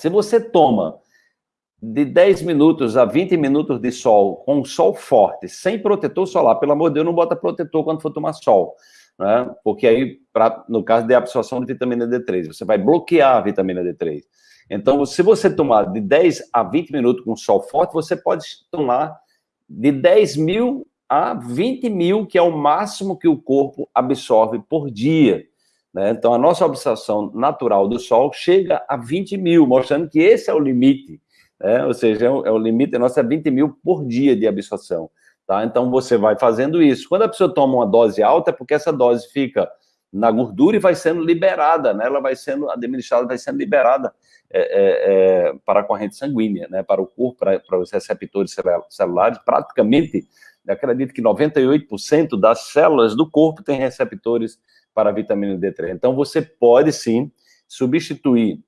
Se você toma de 10 minutos a 20 minutos de sol, com sol forte, sem protetor solar, pelo amor de Deus, não bota protetor quando for tomar sol, né? Porque aí, pra, no caso de absorção de vitamina D3, você vai bloquear a vitamina D3. Então, se você tomar de 10 a 20 minutos com sol forte, você pode tomar de 10 mil a 20 mil, que é o máximo que o corpo absorve por dia. Né? Então, a nossa absorção natural do sol chega a 20 mil, mostrando que esse é o limite. Né? Ou seja, é o, é o limite nosso é 20 mil por dia de absorção. Tá? Então, você vai fazendo isso. Quando a pessoa toma uma dose alta, é porque essa dose fica na gordura e vai sendo liberada, né? ela vai sendo administrada, vai sendo liberada é, é, é, para a corrente sanguínea, né? para o corpo, para, para os receptores celulares, praticamente, acredito que 98% das células do corpo têm receptores para a vitamina D3. Então, você pode, sim, substituir,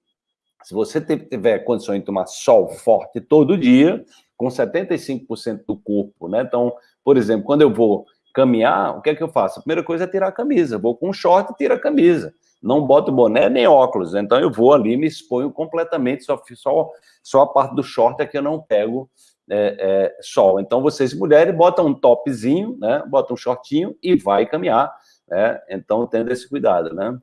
se você tiver condições de tomar sol forte todo dia, com 75% do corpo, né? Então, por exemplo, quando eu vou caminhar, o que é que eu faço? A primeira coisa é tirar a camisa. Vou com short e tiro a camisa. Não boto boné nem óculos. Então eu vou ali me exponho completamente, só, só, só a parte do short é que eu não pego é, é, sol. Então vocês mulheres botam um topzinho, né? Botam um shortinho e vai caminhar, né? Então tendo esse cuidado, né?